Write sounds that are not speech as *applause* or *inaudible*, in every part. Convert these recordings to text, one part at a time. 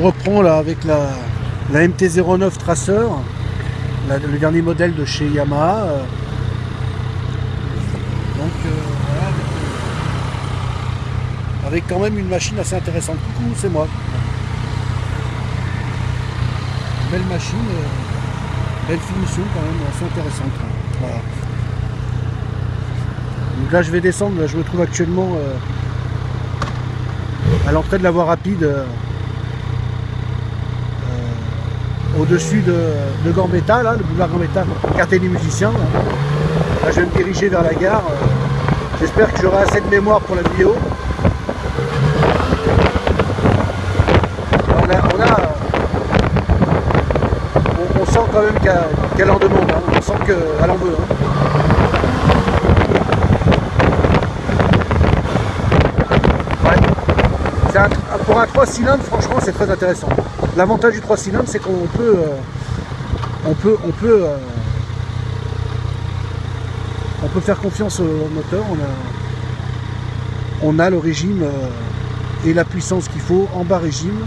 Je reprends là avec la, la MT-09 Tracer, le dernier modèle de chez Yamaha. euh. Donc euh, voilà, avec, quand même une machine assez intéressante. Coucou, c'est moi. Belle machine, euh, belle finition quand même, assez intéressante. Voilà. Donc là je vais descendre, je me trouve actuellement à l'entrée de la voie rapide euh, au-dessus de, Gambetta, là, le boulevard Gambetta, quartier des musiciens. Là. Je vais me diriger vers la gare. J'espère que j'aurai assez de mémoire pour la vidéo. On, a, on, a, on- sent quand même qu'elle qu'elle en demande. hein. On sent qu'elle en veut. hein. Ouais. C'est pour un 3 cylindres, franchement, c'est très intéressant. L'avantage du 3 cylindres, c'est qu'on peut, euh, on peut, on peut, euh, on peut faire confiance au moteur. On a, on a le régime euh, et la puissance qu'il faut en bas régime,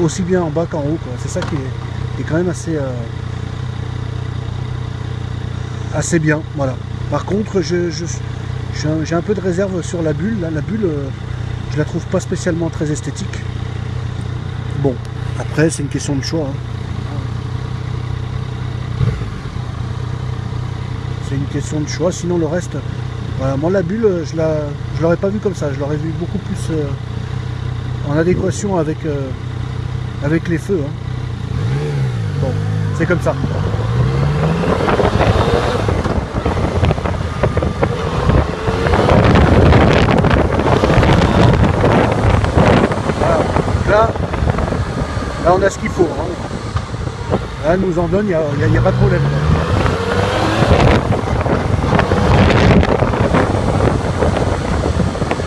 aussi bien en bas qu'en haut. C'est ça qui est, est quand même assez, assez bien. Voilà. Par contre, je, j'ai un- peu de réserve sur la bulle. La bulle, la trouve pas spécialement très esthétique. Bon, après, c'est une question de choix. hein. C'est une question de choix. Sinon, le reste, voilà, moi, la bulle, je la, je l'aurais pas vu comme ça. Je l'aurais vu beaucoup plus euh, en adéquation avec, euh, avec les feux. hein. Bon, c'est comme ça. Là, là, on a ce qu'il faut. hein. Là, elle nous en donne, il n'y a, a- a pas de problème.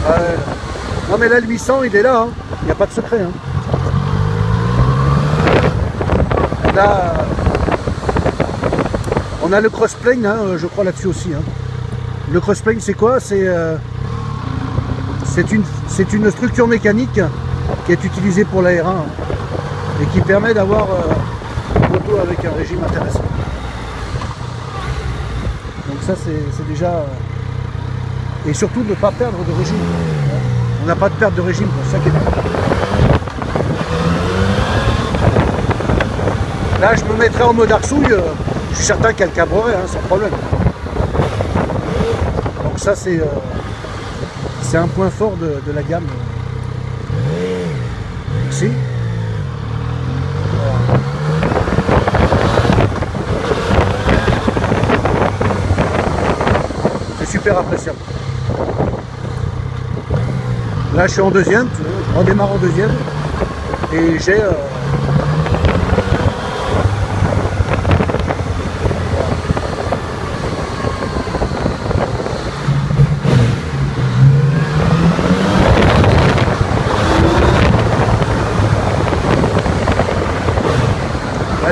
Ouais. Non mais là le 800 il est là, hein. il n'y a pas de secret. hein. Là, on a le crossplane, je crois là-dessus aussi. Le crossplane c'est quoi? C'est euh, une, c'est une structure mécanique qui est utilisée pour l'AR1 hein, et qui permet d'avoir euh, une moto avec un régime intéressant. Donc ça c'est déjà... euh, et surtout ne pas perdre de régime. On n'a pas de perte de régime, c'est ça qui est bien. Là, je me mettrais en mode arsouille, euh, je suis certain qu'elle cabrerait, hein, sans problème. Donc ça, c'est euh, un point fort de la gamme. Ici. Voilà. C'est appréciable. Là, je suis en deuxième, je redémarre en deuxième. Et j'ai. euh,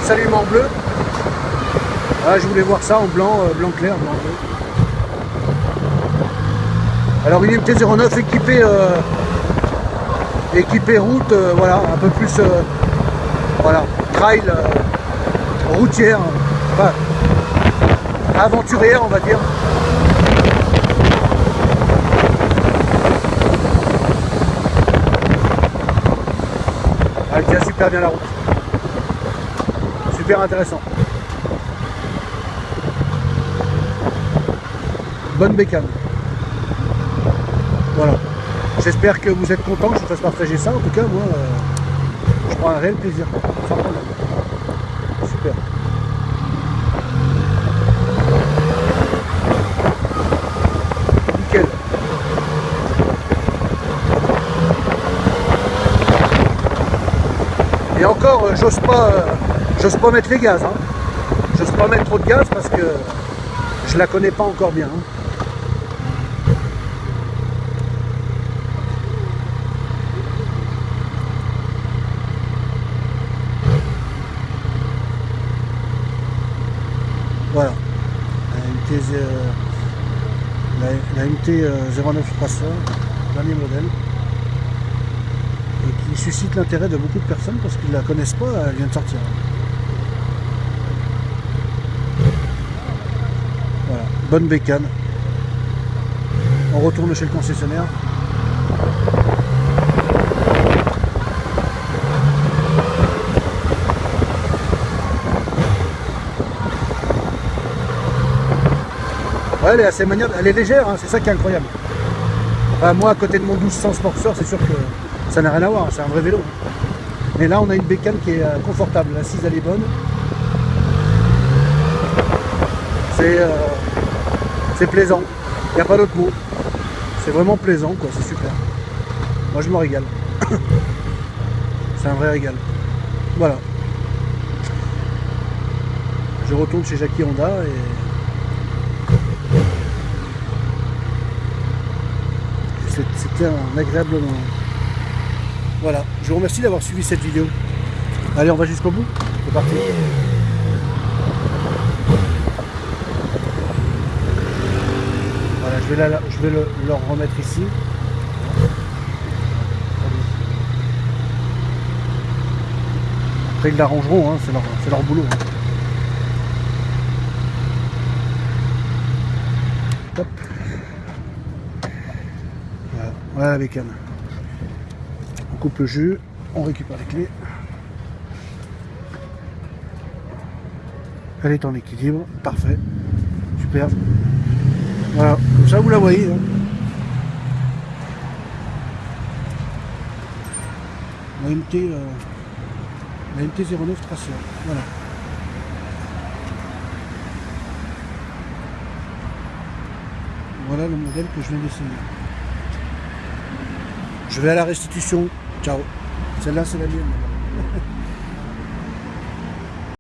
s'allume en bleu. Ah, je voulais voir ça en blanc, euh, blanc clair, blanc bleu. Alors une MT-09 équipée, euh, équipée route, euh, voilà, un peu plus, euh, voilà, trail, routière, enfin, aventurière on va dire. Elle tient super bien la route. Super intéressant. Bonne bécane. Voilà. J'espère que vous êtes contents que je vous fasse partager ça. En tout cas, moi, euh, je prends un réel plaisir. Super. Nickel. Et encore, euh, j'ose pas, euh, pas mettre les gaz. Hein. J'ose pas mettre trop de gaz parce que je la connais pas encore bien. hein. Voilà. La MT, euh, euh, 09 Tracer, dernier modèle. Et qui suscite l'intérêt de beaucoup de personnes parce qu'ils ne la connaissent pas, elle vient de sortir. Voilà, bonne bécane. On retourne chez le concessionnaire. Elle est assez maniable, elle est légère, hein, c'est ça qui est incroyable. moi, à côté de mon 1200 Sportster, c'est sûr que ça n'a rien à voir, c'est un vrai vélo. Mais là, on a une bécane qui est euh, confortable, l'assise elle est bonne. C'est euh, plaisant, il n'y a pas d'autre mot. C'est vraiment plaisant, quoi, c'est super. Moi, je me régale. *coughs* c'est un vrai régal. Voilà. Je retourne chez Jackie Honda et c'était un agréable moment. Voilà, je vous remercie d'avoir suivi cette vidéo. Allez, on va jusqu'au bout C'est parti Voilà, je vais, je vais le, leur remettre ici. Après, ils l'arrangeront, hein, c'est leur, leur, boulot. Hein. Voilà la bécane. On coupe le jus, on récupère les clés. Elle est en équilibre, parfait, super. Voilà, comme ça vous la voyez. La MT, la MT-09 Tracer, voilà. Voilà le modèle que je viens d'essayer. Je vais à la restitution. Ciao. Celle-là, c'est la mienne.